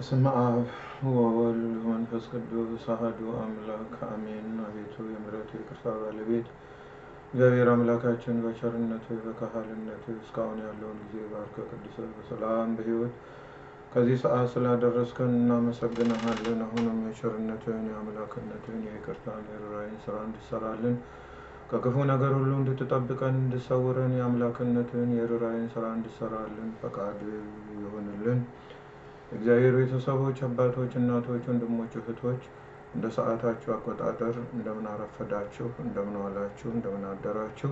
በስመ አብ ወወልድ ወመንፈስ ቅዱስ አሐዱ አምላክ አሜን። አቤቱ የምሕረት ይቅርታ ባለቤት እግዚአብሔር አምላካችን በቸርነት በካህልነት እስካሁን ያለውን ጊዜ ባርከ ቅዱሰ በሰላም በሕይወት ከዚህ ሰዓት ስላደረስከን እናመሰግንሃለን። አሁንም የቸርነትን የአምላክነትን የይቅርታን የርኅራኄን ስራ እንድሰራልን ከክፉ ነገር ሁሉ እንድትጠብቀን እንድሰውረን የአምላክነትን የርኅራኄን ስራ እንድሰራልን ፈቃድ ይሆንልን። እግዚአብሔር ቤተሰቦች፣ አባቶች፣ እናቶች፣ ወንድሞች፣ እህቶች እንደ ሰዓታችሁ አቆጣጠር እንደምን አረፈዳችሁ፣ እንደምን ዋላችሁ፣ እንደምን አደራችሁ።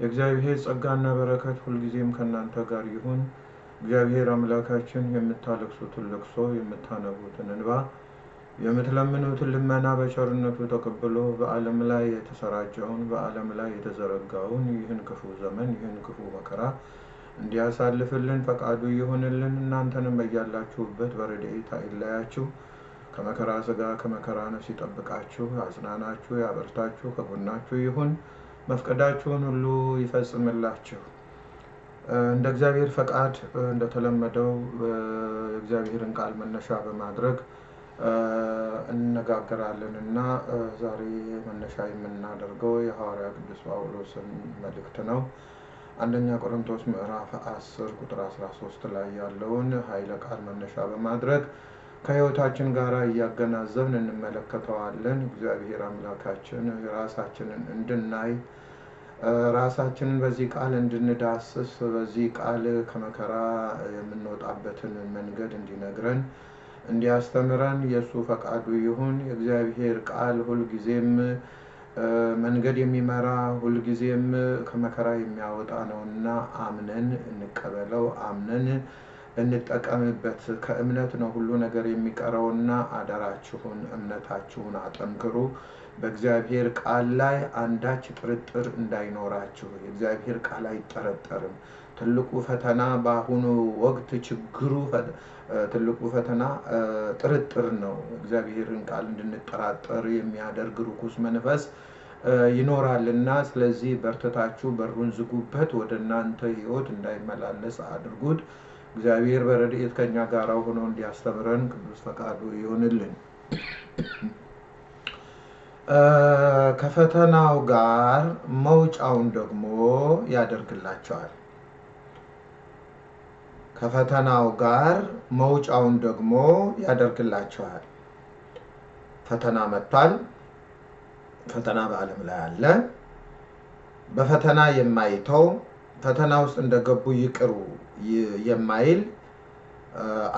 የእግዚአብሔር ጸጋና በረከት ሁልጊዜም ከእናንተ ጋር ይሁን። እግዚአብሔር አምላካችን የምታለቅሱትን ለቅሶ የምታነቡትን እንባ የምትለምኑትን ልመና በቸርነቱ ተቀብሎ በዓለም ላይ የተሰራጨውን በዓለም ላይ የተዘረጋውን ይህን ክፉ ዘመን ይህን ክፉ መከራ እንዲያሳልፍልን ፈቃዱ ይሆንልን። እናንተንም በያላችሁበት በረድኤት አይለያችሁ፣ ከመከራ ስጋ ከመከራ ነፍስ ይጠብቃችሁ፣ አጽናናችሁ፣ ያበርታችሁ፣ ከጎናችሁ ይሁን፣ መፍቀዳችሁን ሁሉ ይፈጽምላችሁ። እንደ እግዚአብሔር ፈቃድ እንደተለመደው የእግዚአብሔርን ቃል መነሻ በማድረግ እንነጋገራለን እና ዛሬ መነሻ የምናደርገው የሐዋርያ ቅዱስ ጳውሎስን መልእክት ነው። አንደኛ ቆሮንቶስ ምዕራፍ 10 ቁጥር 13 ላይ ያለውን ኃይለ ቃል መነሻ በማድረግ ከሕይወታችን ጋር እያገናዘብን እንመለከተዋለን። እግዚአብሔር አምላካችን ራሳችንን እንድናይ ራሳችንን በዚህ ቃል እንድንዳስስ በዚህ ቃል ከመከራ የምንወጣበትን መንገድ እንዲነግረን እንዲያስተምረን የእሱ ፈቃዱ ይሁን። የእግዚአብሔር ቃል ሁልጊዜም መንገድ የሚመራ ሁልጊዜም ከመከራ የሚያወጣ ነውና አምነን እንቀበለው፣ አምነን እንጠቀምበት። ከእምነት ነው ሁሉ ነገር የሚቀረውና አደራችሁን እምነታችሁን አጠንክሩ። በእግዚአብሔር ቃል ላይ አንዳች ጥርጥር እንዳይኖራችሁ። የእግዚአብሔር ቃል አይጠረጠርም። ትልቁ ፈተና በአሁኑ ወቅት ችግሩ ትልቁ ፈተና ጥርጥር ነው። እግዚአብሔርን ቃል እንድንጠራጠር የሚያደርግ ርኩስ መንፈስ ይኖራልና፣ ስለዚህ በርትታችሁ በሩን ዝጉበት፣ ወደ እናንተ ሕይወት እንዳይመላለስ አድርጉት። እግዚአብሔር በረድኤት ከኛ ጋር ሆኖ እንዲያስተምረን ቅዱስ ፈቃዱ ይሆንልን። ከፈተናው ጋር መውጫውን ደግሞ ያደርግላቸዋል። ከፈተናው ጋር መውጫውን ደግሞ ያደርግላቸዋል። ፈተና መጥቷል። ፈተና በዓለም ላይ አለ። በፈተና የማይተው ፈተና ውስጥ እንደገቡ ይቅሩ የማይል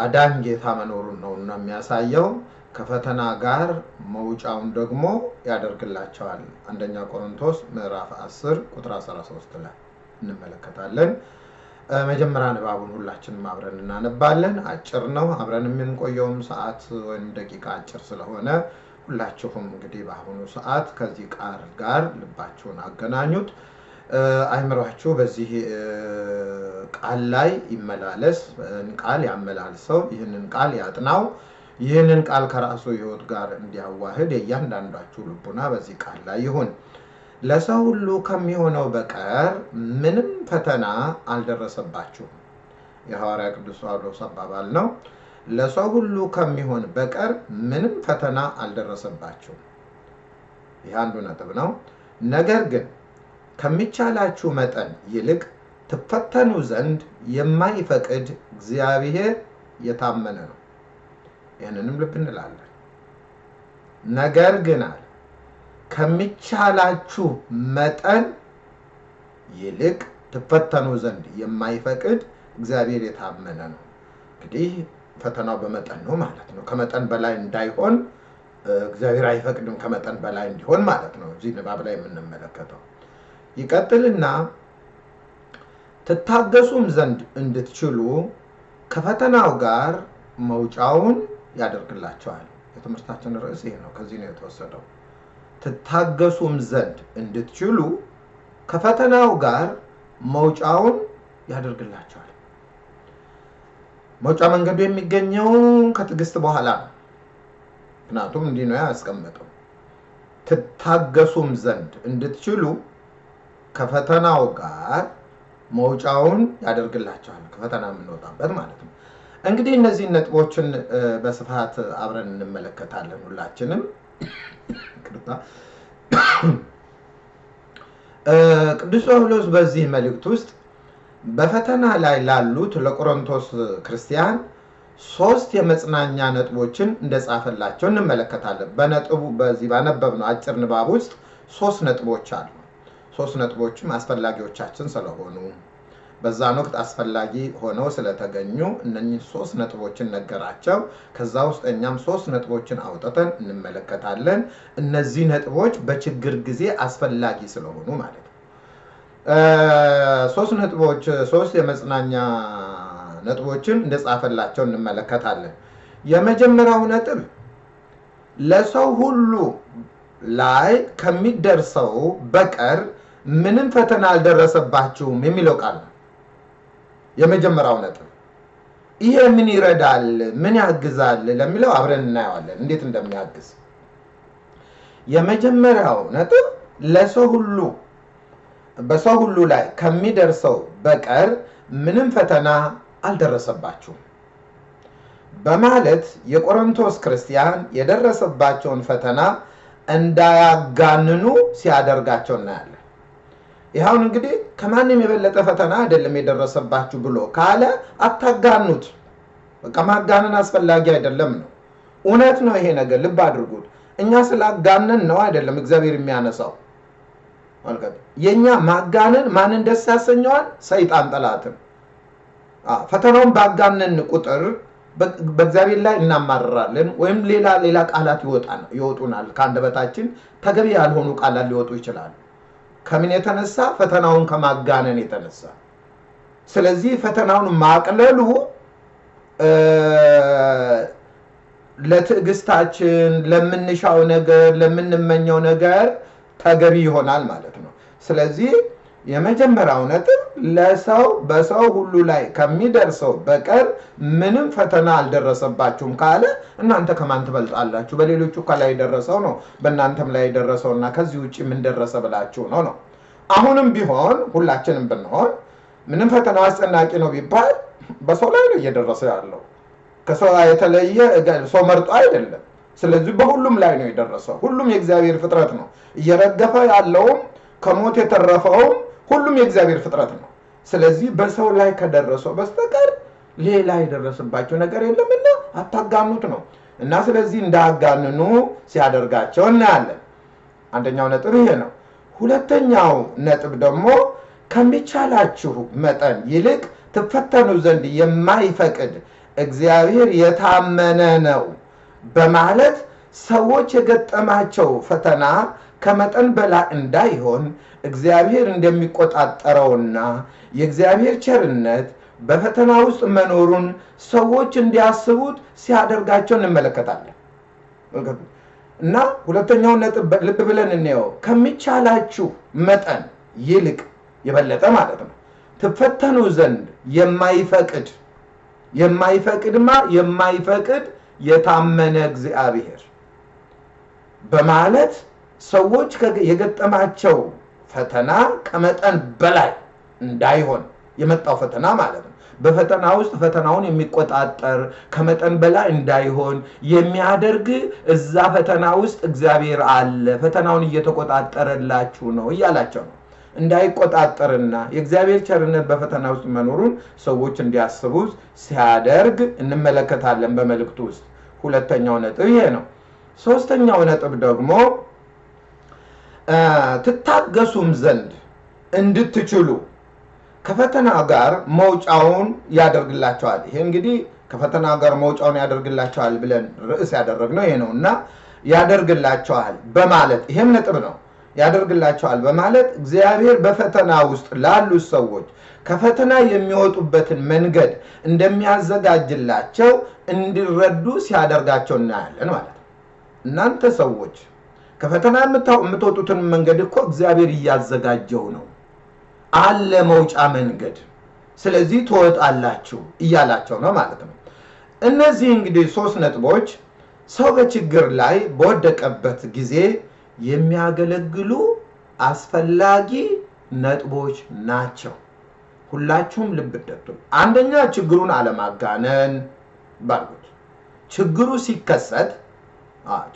አዳኝ ጌታ መኖሩን ነው እና የሚያሳየው ከፈተና ጋር መውጫውን ደግሞ ያደርግላቸዋል። አንደኛ ቆሮንቶስ ምዕራፍ 10 ቁጥር 13 ላይ እንመለከታለን። መጀመሪያ ንባቡን ሁላችንም አብረን እናነባለን። አጭር ነው። አብረን የምንቆየውም ሰዓት ወይም ደቂቃ አጭር ስለሆነ ሁላችሁም እንግዲህ በአሁኑ ሰዓት ከዚህ ቃል ጋር ልባችሁን አገናኙት። አይምሯችሁ በዚህ ቃል ላይ ይመላለስ። ቃል ያመላልሰው። ይህንን ቃል ያጥናው። ይህንን ቃል ከራሱ ሕይወት ጋር እንዲያዋህድ የእያንዳንዳችሁ ልቡና በዚህ ቃል ላይ ይሁን። ለሰው ሁሉ ከሚሆነው በቀር ምንም ፈተና አልደረሰባችሁም። የሐዋርያ ቅዱስ ጳውሎስ አባባል ነው። ለሰው ሁሉ ከሚሆን በቀር ምንም ፈተና አልደረሰባችሁም። ይህ አንዱ ነጥብ ነው። ነገር ግን ከሚቻላችሁ መጠን ይልቅ ትፈተኑ ዘንድ የማይፈቅድ እግዚአብሔር የታመነ ነው። ይህንንም ልብ እንላለን። ነገር ግን አለ ከሚቻላችሁ መጠን ይልቅ ትፈተኑ ዘንድ የማይፈቅድ እግዚአብሔር የታመነ ነው። እንግዲህ ፈተናው በመጠን ነው ማለት ነው። ከመጠን በላይ እንዳይሆን እግዚአብሔር አይፈቅድም፣ ከመጠን በላይ እንዲሆን ማለት ነው። እዚህ ንባብ ላይ የምንመለከተው ይቀጥልና ትታገሱም ዘንድ እንድትችሉ ከፈተናው ጋር መውጫውን ያደርግላቸዋል። የትምህርታችን ርዕስ ይሄ ነው። ከዚህ ነው የተወሰደው። ትታገሱም ዘንድ እንድትችሉ ከፈተናው ጋር መውጫውን ያደርግላቸዋል። መውጫ መንገዱ የሚገኘው ከትዕግስት በኋላ ነው። ምክንያቱም እንዲህ ነው ያስቀመጠው። ትታገሱም ዘንድ እንድትችሉ ከፈተናው ጋር መውጫውን ያደርግላቸዋል። ከፈተና የምንወጣበት ማለት ነው። እንግዲህ እነዚህ ነጥቦችን በስፋት አብረን እንመለከታለን ሁላችንም። ቅዱስ ጳውሎስ በዚህ መልእክት ውስጥ በፈተና ላይ ላሉት ለቆሮንቶስ ክርስቲያን ሶስት የመጽናኛ ነጥቦችን እንደጻፈላቸው እንመለከታለን። በነጥቡ በዚህ ባነበብነው አጭር ንባብ ውስጥ ሶስት ነጥቦች አሉ። ሶስት ነጥቦችም አስፈላጊዎቻችን ስለሆኑ በዛን ወቅት አስፈላጊ ሆነው ስለተገኙ እነኚህ ሶስት ነጥቦችን ነገራቸው። ከዛ ውስጥ እኛም ሶስት ነጥቦችን አውጥተን እንመለከታለን። እነዚህ ነጥቦች በችግር ጊዜ አስፈላጊ ስለሆኑ ማለት ነው። ሶስት ነጥቦች ሶስት የመጽናኛ ነጥቦችን እንደጻፈላቸው እንመለከታለን። የመጀመሪያው ነጥብ ለሰው ሁሉ ላይ ከሚደርሰው በቀር ምንም ፈተና አልደረሰባችሁም የሚለው ቃል ነው። የመጀመሪያው ነጥብ ይሄ ምን ይረዳል፣ ምን ያግዛል ለሚለው አብረን እናየዋለን እንዴት እንደሚያግዝ። የመጀመሪያው ነጥብ ለሰው ሁሉ በሰው ሁሉ ላይ ከሚደርሰው በቀር ምንም ፈተና አልደረሰባችሁም በማለት የቆሮንቶስ ክርስቲያን የደረሰባቸውን ፈተና እንዳያጋንኑ ሲያደርጋቸው እናያለን። ይኸውን እንግዲህ ከማንም የበለጠ ፈተና አይደለም የደረሰባችሁ ብሎ ካለ አታጋኑት። በቃ ማጋነን አስፈላጊ አይደለም ነው። እውነት ነው ይሄ ነገር፣ ልብ አድርጉት። እኛ ስላጋነን ነው አይደለም እግዚአብሔር የሚያነሳው። የእኛ ማጋነን ማንን ደስ ያሰኘዋል? ሰይጣን ጠላትን። ፈተናውን ባጋነን ቁጥር በእግዚአብሔር ላይ እናማርራለን ወይም ሌላ ሌላ ቃላት ይወጡናል ከአንደበታችን ተገቢ ያልሆኑ ቃላት ሊወጡ ይችላሉ። ከምን የተነሳ? ፈተናውን ከማጋነን የተነሳ። ስለዚህ ፈተናውን ማቅለሉ ለትዕግስታችን፣ ለምንሻው ነገር፣ ለምንመኘው ነገር ተገቢ ይሆናል ማለት ነው። ስለዚህ የመጀመሪያው ነጥብ ለሰው በሰው ሁሉ ላይ ከሚደርሰው በቀር ምንም ፈተና አልደረሰባችሁም ካለ እናንተ ከማን ትበልጣላችሁ? በሌሎቹ ከላይ የደረሰው ነው በእናንተም ላይ የደረሰው እና ከዚህ ውጭ ምን ደረሰ ብላችሁ ነው ነው። አሁንም ቢሆን ሁላችንም ብንሆን ምንም ፈተና አስጨናቂ ነው ቢባል በሰው ላይ ነው እየደረሰ ያለው። ከሰው የተለየ ሰው መርጦ አይደለም። ስለዚህ በሁሉም ላይ ነው የደረሰው። ሁሉም የእግዚአብሔር ፍጥረት ነው። እየረገፈ ያለውም ከሞት የተረፈውም ሁሉም የእግዚአብሔር ፍጥረት ነው። ስለዚህ በሰው ላይ ከደረሰው በስተቀር ሌላ የደረሰባቸው ነገር የለምና አታጋኑት ነው እና ስለዚህ እንዳያጋንኑ ሲያደርጋቸው እናያለን። አንደኛው ነጥብ ይሄ ነው። ሁለተኛው ነጥብ ደግሞ ከሚቻላችሁ መጠን ይልቅ ትፈተኑ ዘንድ የማይፈቅድ እግዚአብሔር የታመነ ነው በማለት ሰዎች የገጠማቸው ፈተና ከመጠን በላይ እንዳይሆን እግዚአብሔር እንደሚቆጣጠረውና የእግዚአብሔር ቸርነት በፈተና ውስጥ መኖሩን ሰዎች እንዲያስቡት ሲያደርጋቸው እንመለከታለን። እና ሁለተኛውን ነጥብ ልብ ብለን እንየው። ከሚቻላችሁ መጠን ይልቅ የበለጠ ማለት ነው ትፈተኑ ዘንድ የማይፈቅድ የማይፈቅድማ የማይፈቅድ የታመነ እግዚአብሔር በማለት ሰዎች የገጠማቸው ፈተና ከመጠን በላይ እንዳይሆን የመጣው ፈተና ማለት ነው። በፈተና ውስጥ ፈተናውን የሚቆጣጠር ከመጠን በላይ እንዳይሆን የሚያደርግ እዛ ፈተና ውስጥ እግዚአብሔር አለ፣ ፈተናውን እየተቆጣጠረላችሁ ነው እያላቸው ነው። እንዳይቆጣጠርና የእግዚአብሔር ቸርነት በፈተና ውስጥ መኖሩን ሰዎች እንዲያስቡት ሲያደርግ እንመለከታለን በመልእክቱ ውስጥ። ሁለተኛው ነጥብ ይሄ ነው። ሶስተኛው ነጥብ ደግሞ ትታገሱም ዘንድ እንድትችሉ ከፈተና ጋር መውጫውን ያደርግላቸዋል። ይሄ እንግዲህ ከፈተና ጋር መውጫውን ያደርግላቸዋል ብለን ርዕስ ያደረግነው ይሄ ነው እና ያደርግላቸዋል በማለት ይሄም ነጥብ ነው። ያደርግላቸዋል በማለት እግዚአብሔር በፈተና ውስጥ ላሉት ሰዎች ከፈተና የሚወጡበትን መንገድ እንደሚያዘጋጅላቸው እንዲረዱ ሲያደርጋቸው እናያለን ማለት ነው። እናንተ ሰዎች ከፈተና የምትወጡትን መንገድ እኮ እግዚአብሔር እያዘጋጀው ነው አለ መውጫ መንገድ። ስለዚህ ትወጣላችሁ እያላቸው ነው ማለት ነው። እነዚህ እንግዲህ ሶስት ነጥቦች ሰው በችግር ላይ በወደቀበት ጊዜ የሚያገለግሉ አስፈላጊ ነጥቦች ናቸው። ሁላችሁም ልብ እንደትሉ። አንደኛ ችግሩን አለማጋነን ባሉት ችግሩ ሲከሰት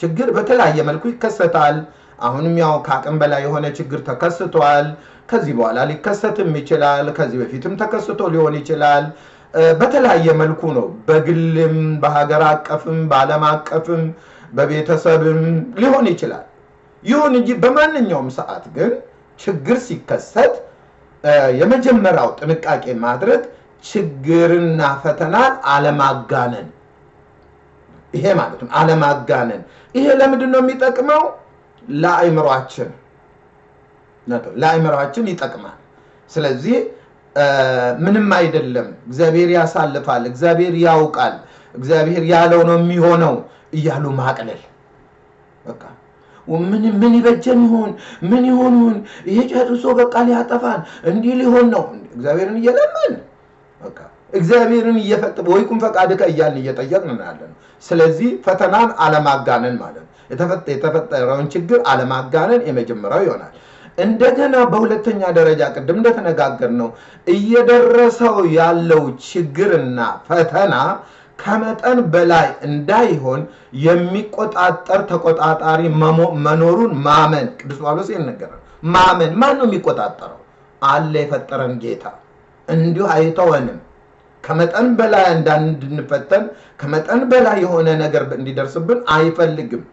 ችግር በተለያየ መልኩ ይከሰታል። አሁንም ያው ከአቅም በላይ የሆነ ችግር ተከስቷል። ከዚህ በኋላ ሊከሰትም ይችላል። ከዚህ በፊትም ተከስቶ ሊሆን ይችላል። በተለያየ መልኩ ነው። በግልም በሀገር አቀፍም በዓለም አቀፍም በቤተሰብም ሊሆን ይችላል። ይሁን እንጂ በማንኛውም ሰዓት ግን ችግር ሲከሰት የመጀመሪያው ጥንቃቄ ማድረግ ችግርና ፈተናን አለማጋነን ይሄ ማለት ነው። አለማጋነን። ይሄ ለምንድን ነው የሚጠቅመው? ለአእምሯችን ለአእምሯችን ይጠቅማል። ስለዚህ ምንም አይደለም፣ እግዚአብሔር ያሳልፋል፣ እግዚአብሔር ያውቃል፣ እግዚአብሔር ያለው ነው የሚሆነው እያሉ ማቅለል በቃ ምን ምን ይበጀን ይሆን ምን ይሆን ይሆን ይሄ ጨርሶ በቃ ሊያጠፋን እንዲህ ሊሆን ነው። እግዚአብሔርን እየለመን በቃ እግዚአብሔርን እየፈጥ ወይኩም ፈቃድከ እያልን እየጠየቅን ነው ያለ ነው። ስለዚህ ፈተናን አለማጋነን ማለት ነው። የተፈጠ- የተፈጠረውን ችግር አለማጋነን የመጀመሪያው ይሆናል። እንደገና በሁለተኛ ደረጃ ቅድም እንደተነጋገር ነው እየደረሰው ያለው ችግርና ፈተና ከመጠን በላይ እንዳይሆን የሚቆጣጠር ተቆጣጣሪ መኖሩን ማመን ቅዱስ ጳውሎስ ይነገራል። ማመን ማን ነው የሚቆጣጠረው? አለ የፈጠረን ጌታ እንዲሁ አይተወንም። ከመጠን በላይ እንዳንድንፈተን ከመጠን በላይ የሆነ ነገር እንዲደርስብን አይፈልግም።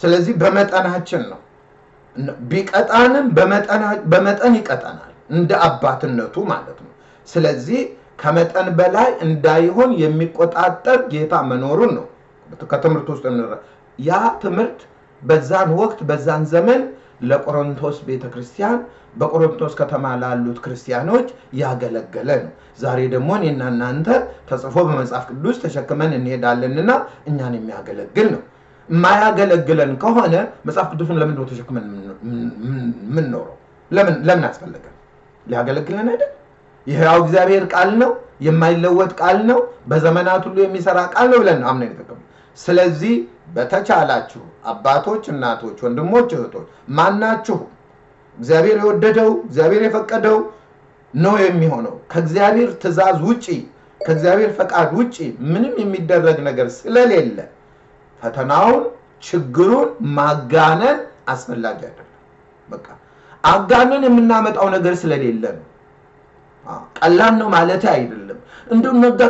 ስለዚህ በመጠናችን ነው ቢቀጣንም በመጠን ይቀጠናል እንደ አባትነቱ ማለት ነው። ስለዚህ ከመጠን በላይ እንዳይሆን የሚቆጣጠር ጌታ መኖሩን ነው ከትምህርት ውስጥ ያ ትምህርት በዛን ወቅት በዛን ዘመን ለቆሮንቶስ ቤተ ክርስቲያን በቆሮንቶስ ከተማ ላሉት ክርስቲያኖች ያገለገለ ነው። ዛሬ ደግሞ እኔና እናንተ ተጽፎ በመጽሐፍ ቅዱስ ተሸክመን እንሄዳለንና እኛን የሚያገለግል ነው። የማያገለግለን ከሆነ መጽሐፍ ቅዱስን ነው ተሸክመን የምንኖረው? ለምን ለምን አስፈለገን? ሊያገለግለን አይደል? ይሄው እግዚአብሔር ቃል ነው፣ የማይለወጥ ቃል ነው፣ በዘመናት ሁሉ የሚሰራ ቃል ነው ብለን አምነን የተቀበልነው። ስለዚህ በተቻላችሁ አባቶች፣ እናቶች፣ ወንድሞች፣ እህቶች ማናችሁ እግዚአብሔር የወደደው እግዚአብሔር የፈቀደው ነው የሚሆነው። ከእግዚአብሔር ትእዛዝ ውጪ ከእግዚአብሔር ፈቃድ ውጪ ምንም የሚደረግ ነገር ስለሌለ ፈተናውን ችግሩን ማጋነን አስፈላጊ አይደለም። በቃ አጋነን የምናመጣው ነገር ስለሌለ ነው። ቀላል ነው ማለት አይደለም። እንዲሁ ነጋ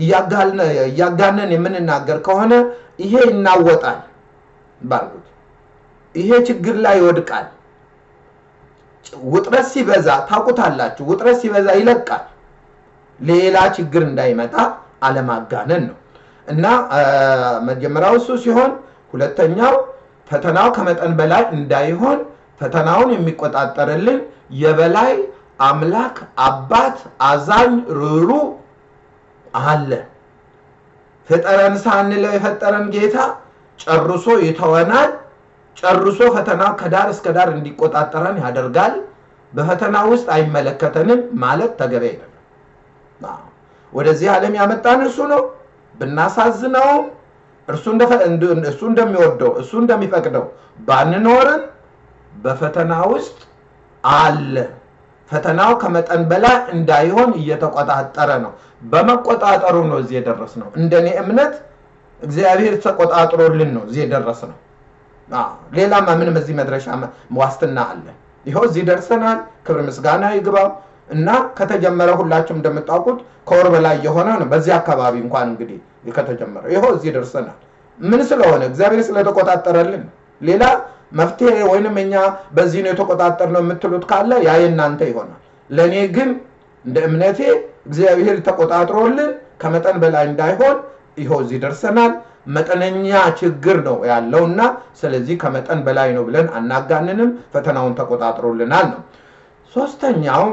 እያጋልነ- እያጋነን የምንናገር ከሆነ ይሄ ይናወጣል ባልኩት ይሄ ችግር ላይ ይወድቃል። ውጥረት ሲበዛ ታውቁታላችሁ፣ ውጥረት ሲበዛ ይለቃል። ሌላ ችግር እንዳይመጣ አለማጋነን ነው እና መጀመሪያው እሱ ሲሆን፣ ሁለተኛው ፈተናው ከመጠን በላይ እንዳይሆን ፈተናውን የሚቆጣጠርልን የበላይ አምላክ አባት አዛኝ ርሩ አለ። ፍጠረን ሳንለው የፈጠረን ጌታ ጨርሶ ይተወናል። ጨርሶ ፈተና ከዳር እስከ ዳር እንዲቆጣጠረን ያደርጋል። በፈተና ውስጥ አይመለከተንም ማለት ተገቢ አይደለም። ወደዚህ ዓለም ያመጣን እርሱ ነው። ብናሳዝነውም እርሱ እንደሚወደው እሱ እንደሚፈቅደው ባንኖርን በፈተና ውስጥ አለ። ፈተናው ከመጠን በላይ እንዳይሆን እየተቆጣጠረ ነው። በመቆጣጠሩ ነው እዚህ የደረስ ነው። እንደኔ እምነት እግዚአብሔር ተቆጣጥሮልን ነው እዚህ የደረስ ነው። ሌላማ ምንም እዚህ መድረሻ ዋስትና አለ። ይኸው እዚህ ደርሰናል። ክብር ምስጋና ይግባው እና ከተጀመረ ሁላችሁም እንደምታውቁት ከወር በላይ የሆነ ነው። በዚህ አካባቢ እንኳን እንግዲህ ከተጀመረ ይኸው እዚህ ደርሰናል። ምን ስለሆነ እግዚአብሔር ስለተቆጣጠረልን። ሌላ መፍትሄ ወይንም እኛ በዚህ ነው የተቆጣጠር ነው የምትሉት ካለ ያ የእናንተ ይሆናል። ለእኔ ግን እንደ እምነቴ እግዚአብሔር ተቆጣጥሮልን ከመጠን በላይ እንዳይሆን ይኸው እዚህ ደርሰናል። መጠነኛ ችግር ነው ያለውና ስለዚህ ከመጠን በላይ ነው ብለን አናጋንንም። ፈተናውን ተቆጣጥሮልናል ነው። ሶስተኛው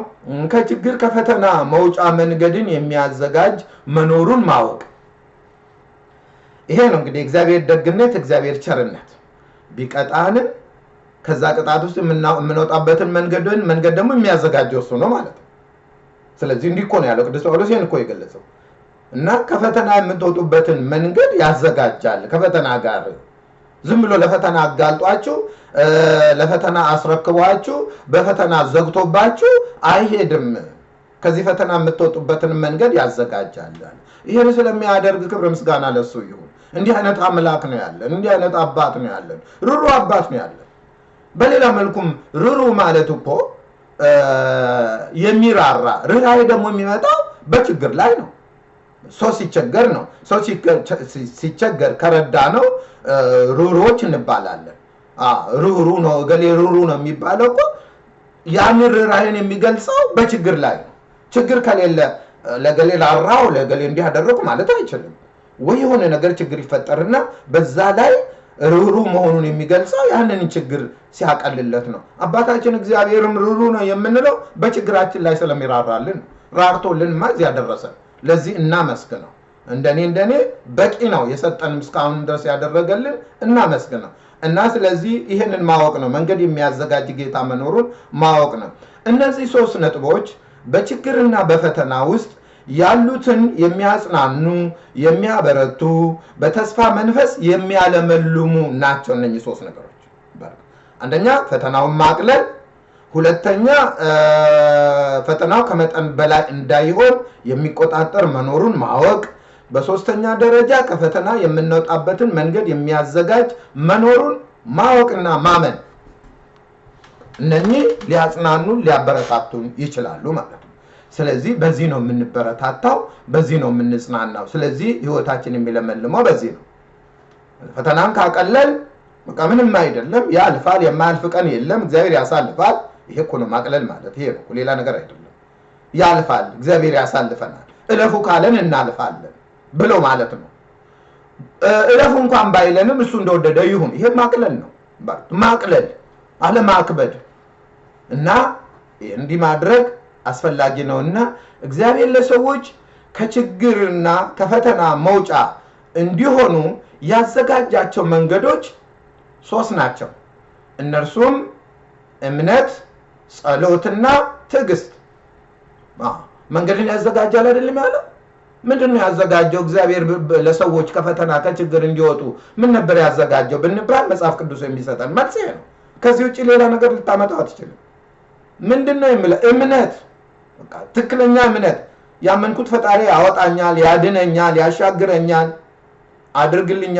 ከችግር ከፈተና መውጫ መንገድን የሚያዘጋጅ መኖሩን ማወቅ። ይሄ ነው እንግዲህ እግዚአብሔር ደግነት፣ እግዚአብሔር ቸርነት ቢቀጣንም ከዛ ቅጣት ውስጥ የምንወጣበትን መንገድን መንገድ ደግሞ የሚያዘጋጀው እሱ ነው ማለት ነው። ስለዚህ እንዲህ እኮ ነው ያለው ቅዱስ ጳውሎስ ይህን እኮ የገለጸው እና ከፈተና የምትወጡበትን መንገድ ያዘጋጃል። ከፈተና ጋር ዝም ብሎ ለፈተና አጋልጧችሁ ለፈተና አስረክቧችሁ በፈተና ዘግቶባችሁ አይሄድም። ከዚህ ፈተና የምትወጡበትን መንገድ ያዘጋጃል። ይህን ስለሚያደርግ ክብር ምስጋና ለሱ ይሁን። እንዲህ አይነት አምላክ ነው ያለን። እንዲህ አይነት አባት ነው ያለን። ሩሩ አባት ነው ያለን። በሌላ መልኩም ሩሩ ማለት እኮ የሚራራ ርኅራኄ ደግሞ የሚመጣው በችግር ላይ ነው። ሰው ሲቸገር ነው። ሰው ሲቸገር ከረዳ ነው ሩሮች እንባላለን። ሩሩ ነው እገሌ ሩሩ ነው የሚባለው እኮ ያንን ርኅራኄን የሚገልጸው በችግር ላይ ነው። ችግር ከሌለ ለገሌ ላራው ለገሌ እንዲህ አደረጉ ማለት አይችልም። ወይ የሆነ ነገር ችግር ይፈጠርና በዛ ላይ ሩሩ መሆኑን የሚገልጸው ያንን ችግር ሲያቀልለት ነው። አባታችን እግዚአብሔርም ሩሩ ነው የምንለው በችግራችን ላይ ስለሚራራልን ራርቶልንማ እዚያ ደረሰ። ለዚህ እናመስግነው። እንደኔ እንደኔ በቂ ነው የሰጠንም እስካሁን ድረስ ያደረገልን እናመስግነው። እና ስለዚህ ይህንን ማወቅ ነው፣ መንገድ የሚያዘጋጅ ጌታ መኖሩን ማወቅ ነው። እነዚህ ሶስት ነጥቦች በችግርና በፈተና ውስጥ ያሉትን የሚያጽናኑ፣ የሚያበረቱ፣ በተስፋ መንፈስ የሚያለመልሙ ናቸው። እነኚህ ሶስት ነገሮች አንደኛ ፈተናውን ማቅለል፣ ሁለተኛ ፈተናው ከመጠን በላይ እንዳይሆን የሚቆጣጠር መኖሩን ማወቅ፣ በሶስተኛ ደረጃ ከፈተና የምንወጣበትን መንገድ የሚያዘጋጅ መኖሩን ማወቅና ማመን። እነኚህ ሊያጽናኑን ሊያበረታቱን ይችላሉ ማለት ነው። ስለዚህ በዚህ ነው የምንበረታታው፣ በዚህ ነው የምንጽናናው። ስለዚህ ህይወታችን የሚለመልመው በዚህ ነው። ፈተናን ካቀለል በቃ ምንም አይደለም፣ ያልፋል። የማያልፍ ቀን የለም፣ እግዚአብሔር ያሳልፋል። ይሄ እኮ ነው ማቅለል ማለት ይሄ ነው፣ ሌላ ነገር አይደለም። ያልፋል፣ እግዚአብሔር ያሳልፈናል። እለፉ ካለን እናልፋለን ብሎ ማለት ነው። እለፉ እንኳን ባይለንም እሱ እንደወደደ ይሁን። ይሄ ማቅለል ነው። ማቅለል አለማክበድ እና እንዲህ ማድረግ አስፈላጊ ነው እና እግዚአብሔር ለሰዎች ከችግርና ከፈተና መውጫ እንዲሆኑ ያዘጋጃቸው መንገዶች ሶስት ናቸው። እነርሱም እምነት፣ ጸሎትና ትዕግስት። መንገድን ያዘጋጃል አይደለም ያለው? ምንድን ነው ያዘጋጀው? እግዚአብሔር ለሰዎች ከፈተና ከችግር እንዲወጡ ምን ነበር ያዘጋጀው ብንባል መጽሐፍ ቅዱስ የሚሰጠን መልስ ነው። ከዚህ ውጭ ሌላ ነገር ልታመጣው አትችልም። ምንድን ነው የምለው? እምነት፣ ትክክለኛ እምነት። ያመንኩት ፈጣሪ ያወጣኛል፣ ያድነኛል፣ ያሻግረኛል፣ አድርግልኝ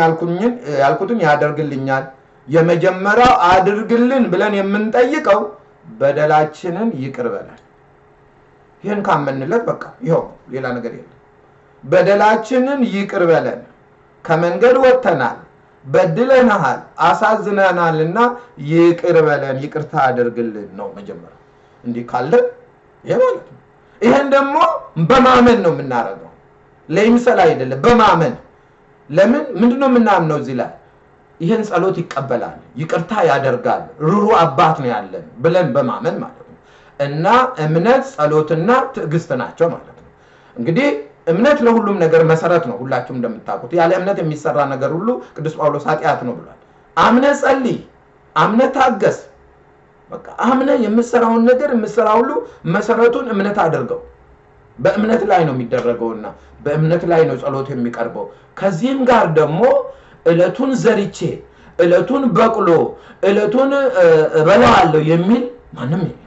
ያልኩትን ያደርግልኛል። የመጀመሪያው አድርግልን ብለን የምንጠይቀው በደላችንን ይቅር በለን። ይህን ካመንለት በቃ ይኸው ሌላ ነገር የለም። በደላችንን ይቅር በለን፣ ከመንገድ ወጥተናል፣ በድለናሃል፣ አሳዝነናልና ይቅር በለን፣ ይቅርታ አድርግልን ነው መጀመሪያ። እንዲህ ካለን ይሄ ማለት ነው። ይሄን ደግሞ በማመን ነው የምናደርገው፣ ለይምሰል አይደለም፣ በማመን ለምን ምንድን ነው የምናምነው እዚህ ላይ ይህን ጸሎት ይቀበላል፣ ይቅርታ ያደርጋል፣ ሩሩ አባት ነው ያለን ብለን በማመን ማለት ነው። እና እምነት ጸሎትና ትዕግስት ናቸው ማለት ነው። እንግዲህ እምነት ለሁሉም ነገር መሰረት ነው። ሁላችሁም እንደምታውቁት ያለ እምነት የሚሰራ ነገር ሁሉ ቅዱስ ጳውሎስ ኃጢአት ነው ብሏል። አምነ ጸልይ፣ አምነ ታገስ። በቃ አምነ የምሰራውን ነገር የምሰራ ሁሉ መሰረቱን እምነት አድርገው። በእምነት ላይ ነው የሚደረገውና በእምነት ላይ ነው ጸሎት የሚቀርበው። ከዚህም ጋር ደግሞ እለቱን ዘርቼ እለቱን በቅሎ እለቱን እበላዋለሁ የሚል ማንም የለም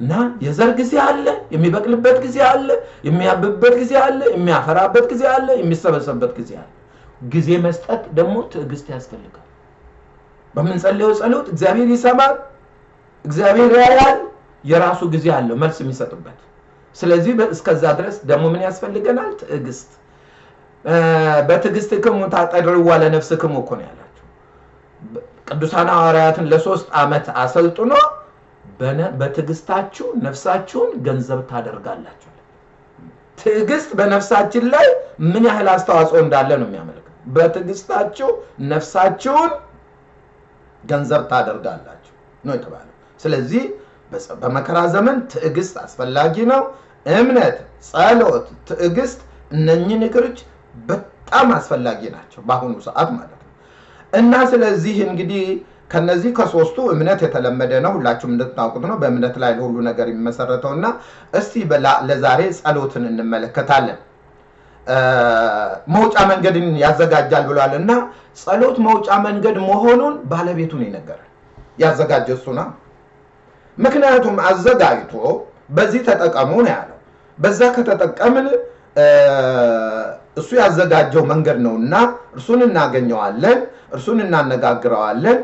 እና የዘር ጊዜ አለ፣ የሚበቅልበት ጊዜ አለ፣ የሚያብብበት ጊዜ አለ፣ የሚያፈራበት ጊዜ አለ፣ የሚሰበሰብበት ጊዜ አለ። ጊዜ መስጠት ደግሞ ትዕግስት ያስፈልጋል። በምንጸልየው ጸሎት እግዚአብሔር ይሰማል፣ እግዚአብሔር ያያል። የራሱ ጊዜ አለው መልስ የሚሰጥበት። ስለዚህ እስከዛ ድረስ ደግሞ ምን ያስፈልገናል? ትዕግስት በትዕግስትክሙ ታጠድርዋ ለነፍስክሙ እኮ ነው ያላቸው። ቅዱሳን ሐዋርያትን ለሶስት ዓመት አሰልጥኖ በትዕግስታችሁ ነፍሳችሁን ገንዘብ ታደርጋላችሁ። ትዕግስት በነፍሳችን ላይ ምን ያህል አስተዋጽኦ እንዳለ ነው የሚያመለክተው። በትዕግስታችሁ ነፍሳችሁን ገንዘብ ታደርጋላችሁ ነው የተባለው። ስለዚህ በመከራ ዘመን ትዕግስት አስፈላጊ ነው። እምነት፣ ጸሎት፣ ትዕግስት እነኚህ ነገሮች በጣም አስፈላጊ ናቸው በአሁኑ ሰዓት ማለት ነው። እና ስለዚህ እንግዲህ ከነዚህ ከሶስቱ እምነት የተለመደ ነው፣ ሁላችሁም እንድታውቁት ነው። በእምነት ላይ ለሁሉ ነገር የሚመሰረተው እና እስቲ ለዛሬ ጸሎትን እንመለከታለን። መውጫ መንገድን ያዘጋጃል ብሏል እና ጸሎት መውጫ መንገድ መሆኑን ባለቤቱን ይነገራል። ያዘጋጀ እሱ ነው። ምክንያቱም አዘጋጅቶ በዚህ ተጠቀሙ ነው ያለው። በዛ ከተጠቀምን እሱ ያዘጋጀው መንገድ ነው እና እርሱን እናገኘዋለን፣ እርሱን እናነጋግረዋለን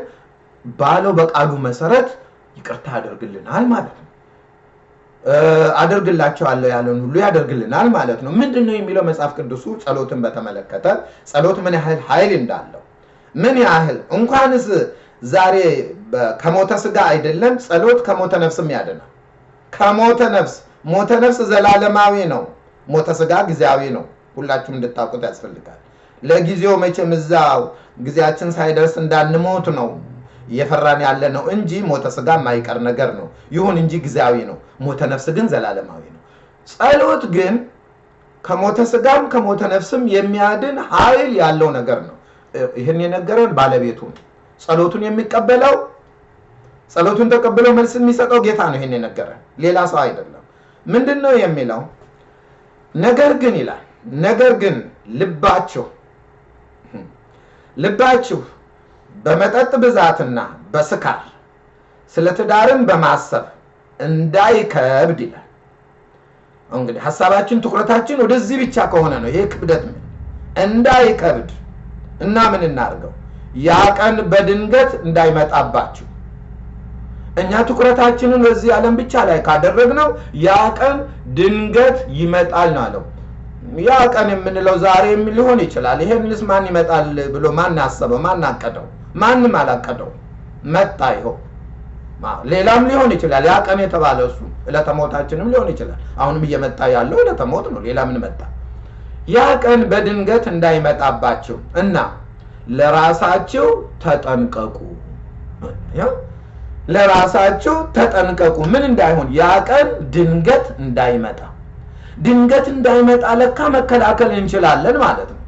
ባለው በቃሉ መሰረት ይቅርታ ያደርግልናል ማለት ነው። አደርግላቸዋለሁ ያለን ሁሉ ያደርግልናል ማለት ነው። ምንድን ነው የሚለው መጽሐፍ ቅዱሱ ጸሎትን በተመለከተ ጸሎት ምን ያህል ኃይል እንዳለው ምን ያህል እንኳንስ ዛሬ ከሞተ ስጋ አይደለም ጸሎት ከሞተ ነፍስም ያድናል። ከሞተ ነፍስ ሞተ ነፍስ ዘላለማዊ ነው። ሞተ ስጋ ጊዜያዊ ነው። ሁላችሁም እንድታውቁት ያስፈልጋል። ለጊዜው መቼም እዛው ጊዜያችን ሳይደርስ እንዳንሞት ነው እየፈራን ያለ ነው እንጂ ሞተ ስጋ የማይቀር ነገር ነው። ይሁን እንጂ ጊዜያዊ ነው። ሞተ ነፍስ ግን ዘላለማዊ ነው። ጸሎት ግን ከሞተ ስጋም ከሞተ ነፍስም የሚያድን ኃይል ያለው ነገር ነው። ይህን የነገረን ባለቤቱ ጸሎቱን የሚቀበለው ጸሎቱን ተቀብለው መልስ የሚሰጠው ጌታ ነው። ይህን የነገረን ሌላ ሰው አይደለም። ምንድን ነው የሚለው? ነገር ግን ይላል ነገር ግን ልባችሁ ልባችሁ በመጠጥ ብዛትና በስካር ስለ ትዳርም በማሰብ እንዳይከብድ ይላል። እንግዲህ ሀሳባችን ትኩረታችን ወደዚህ ብቻ ከሆነ ነው ይሄ ክብደት ምን እንዳይከብድ እና ምን እናድርገው ያ ቀን በድንገት እንዳይመጣባችሁ እኛ ትኩረታችንን በዚህ ዓለም ብቻ ላይ ካደረግነው ያ ቀን ድንገት ይመጣል ነው አለው። ያ ቀን የምንለው ዛሬም ሊሆን ይችላል። ይሄንስ ማን ይመጣል ብሎ ማን አሰበው? ማን አቀደው? ማንም አላቀደው። መጣ። ይኸው ሌላም ሊሆን ይችላል። ያ ቀን የተባለ እሱ ዕለተ ሊሆን ይችላል። አሁንም እየመጣ ያለው ዕለተ ነው። ሌላ ምን መጣ? ያ ቀን በድንገት እንዳይመጣባችሁ እና ለራሳችሁ ተጠንቀቁ። ለራሳችሁ ተጠንቀቁ። ምን እንዳይሆን ያ ቀን ድንገት እንዳይመጣ ድንገት እንዳይመጣ ለካ መከላከል እንችላለን ማለት ነው።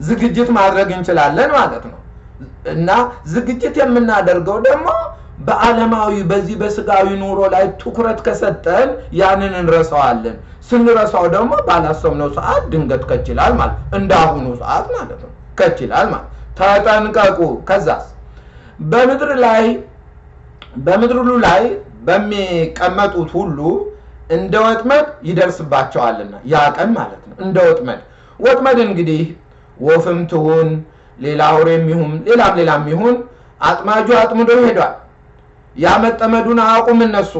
ዝግጅት ማድረግ እንችላለን ማለት ነው። እና ዝግጅት የምናደርገው ደግሞ በዓለማዊ በዚህ በስጋዊ ኑሮ ላይ ትኩረት ከሰጠን ያንን እንረሳዋለን። ስንረሳው ደግሞ ባላሰብነው ሰዓት ድንገት ከችላል ማለት እንዳሁኑ ሰዓት ማለት ነው ከችላል ማለት ተጠንቀቁ። ከዛስ በምድር ላይ በምድር ላይ በሚቀመጡት ሁሉ እንደ ወጥመድ ይደርስባቸዋልና ያ ቀን ማለት ነው። እንደ ወጥመድ ወጥመድ እንግዲህ ወፍም ትሁን ሌላ አውሬም ይሁን ሌላም ሌላም ይሁን አጥማጁ አጥምዶ ይሄዷል። ያ መጠመዱን አያውቁም እነሱ።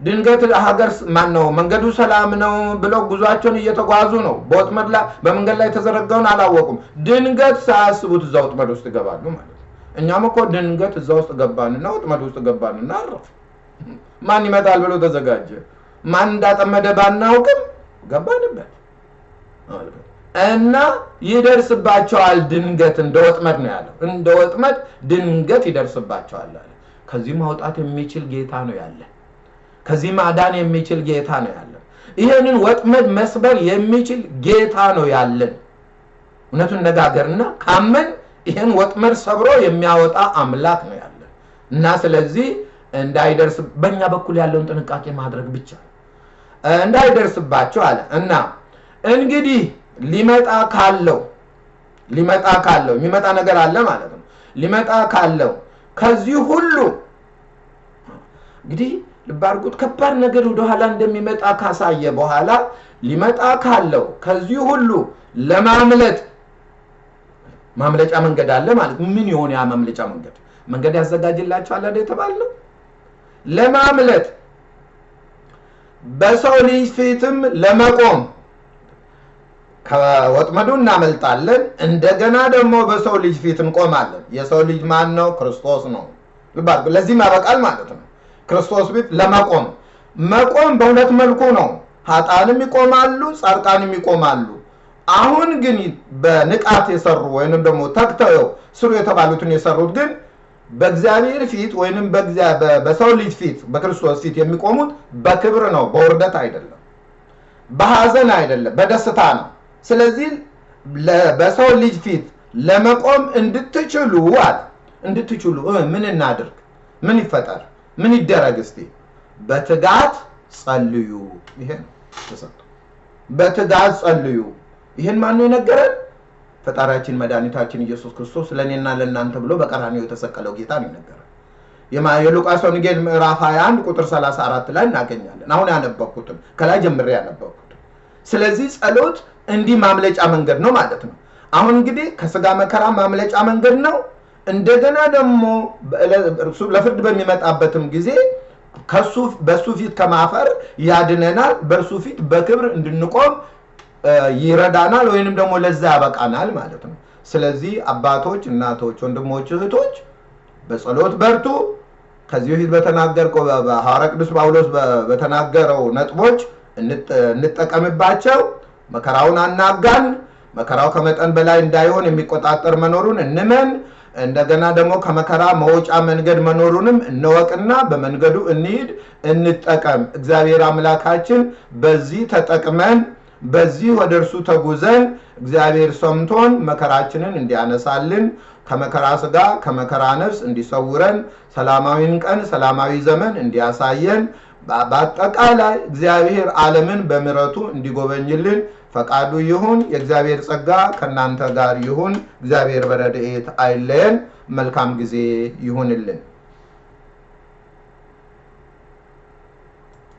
ድንገት ሀገር ማን ነው መንገዱ ሰላም ነው ብለው ጉዟቸውን እየተጓዙ ነው። በወጥመድ ላይ በመንገድ ላይ የተዘረጋውን አላወቁም። ድንገት ሳያስቡት እዛ ወጥመድ ውስጥ ይገባሉ ማለት ነው። እኛም እኮ ድንገት እዛ ውስጥ ገባንና ወጥመድ ውስጥ ገባንና አረፍ። ማን ይመጣል ብሎ ተዘጋጀ። ማን እንዳጠመደ ባናውቅም ገባንበት እና ይደርስባቸዋል ድንገት እንደ ወጥመድ ነው ያለው። እንደ ወጥመድ ድንገት ይደርስባቸዋል አለ። ከዚህ ማውጣት የሚችል ጌታ ነው ያለ። ከዚህ ማዳን የሚችል ጌታ ነው ያለን። ይህንን ወጥመድ መስበር የሚችል ጌታ ነው ያለን። እውነቱን ነጋገርና ካመን ይህን ወጥመድ ሰብሮ የሚያወጣ አምላክ ነው ያለን እና ስለዚህ እንዳይደርስ በእኛ በኩል ያለውን ጥንቃቄ ማድረግ ብቻ እንዳይደርስባቸው አለ እና እንግዲህ ሊመጣ ካለው ሊመጣ ካለው የሚመጣ ነገር አለ ማለት ነው። ሊመጣ ካለው ከዚህ ሁሉ እንግዲህ ልብ አድርጉት፣ ከባድ ነገር ወደኋላ እንደሚመጣ ካሳየ በኋላ ሊመጣ ካለው ከዚህ ሁሉ ለማምለጥ ማምለጫ መንገድ አለ ማለት ምን የሆነ ያ ማምለጫ መንገድ? መንገድ ያዘጋጅላቸዋል አይደል የተባለው? ለማምለጥ በሰው ልጅ ፊትም ለመቆም ከወጥመዱ እናመልጣለን። እንደገና ደግሞ በሰው ልጅ ፊት እንቆማለን። የሰው ልጅ ማን ነው? ክርስቶስ ነው። ለዚህም ያበቃል ማለት ነው። ክርስቶስ ፊት ለመቆም መቆም በሁለት መልኩ ነው። ሀጣንም ይቆማሉ፣ ጻድቃንም ይቆማሉ። አሁን ግን በንቃት የሰሩ ወይንም ደግሞ ተግተው ስሩ የተባሉትን የሰሩት ግን በእግዚአብሔር ፊት ወይንም በሰው ልጅ ፊት በክርስቶስ ፊት የሚቆሙት በክብር ነው፣ በውርደት አይደለም፣ በሐዘን አይደለም፣ በደስታ ነው። ስለዚህ በሰው ልጅ ፊት ለመቆም እንድትችሉ አለ እንድትችሉ ምን እናድርግ? ምን ይፈጠር? ምን ይደረግ? እስቲ በትጋት ጸልዩ። ይሄ ነው በትጋት ጸልዩ። ይህን ማነው የነገረን? ፈጣሪያችን መድኃኒታችን ኢየሱስ ክርስቶስ ለእኔና ለእናንተ ብሎ በቀራንዮ የተሰቀለው ጌታ ነው የነገረን። የሉቃስ ወንጌል ምዕራፍ 21 ቁጥር 34 ላይ እናገኛለን። አሁን ያነበብኩትን ከላይ ጀምሬ ያነበብኩትን። ስለዚህ ጸሎት እንዲህ ማምለጫ መንገድ ነው ማለት ነው። አሁን እንግዲህ ከስጋ መከራ ማምለጫ መንገድ ነው። እንደገና ደግሞ ለፍርድ በሚመጣበትም ጊዜ ከሱ በሱ ፊት ከማፈር ያድነናል። በእርሱ ፊት በክብር እንድንቆም ይረዳናል ወይንም ደግሞ ለዛ ያበቃናል ማለት ነው። ስለዚህ አባቶች፣ እናቶች፣ ወንድሞች፣ እህቶች በጸሎት በርቱ። ከዚህ በፊት በተናገርከው በሐዋርያ ቅዱስ ጳውሎስ በተናገረው ነጥቦች እንጠ- እንጠቀምባቸው። መከራውን አናጋን። መከራው ከመጠን በላይ እንዳይሆን የሚቆጣጠር መኖሩን እንመን። እንደገና ደግሞ ከመከራ መውጫ መንገድ መኖሩንም እንወቅና በመንገዱ እንሂድ፣ እንጠቀም። እግዚአብሔር አምላካችን በዚህ ተጠቅመን በዚህ ወደ እርሱ ተጉዘን እግዚአብሔር ሰምቶን መከራችንን እንዲያነሳልን ከመከራ ስጋ ከመከራ ነፍስ እንዲሰውረን ሰላማዊን ቀን ሰላማዊ ዘመን እንዲያሳየን በአጠቃላይ እግዚአብሔር ዓለምን በምሕረቱ እንዲጎበኝልን ፈቃዱ ይሁን። የእግዚአብሔር ጸጋ ከእናንተ ጋር ይሁን። እግዚአብሔር በረድኤት አይለየን። መልካም ጊዜ ይሁንልን።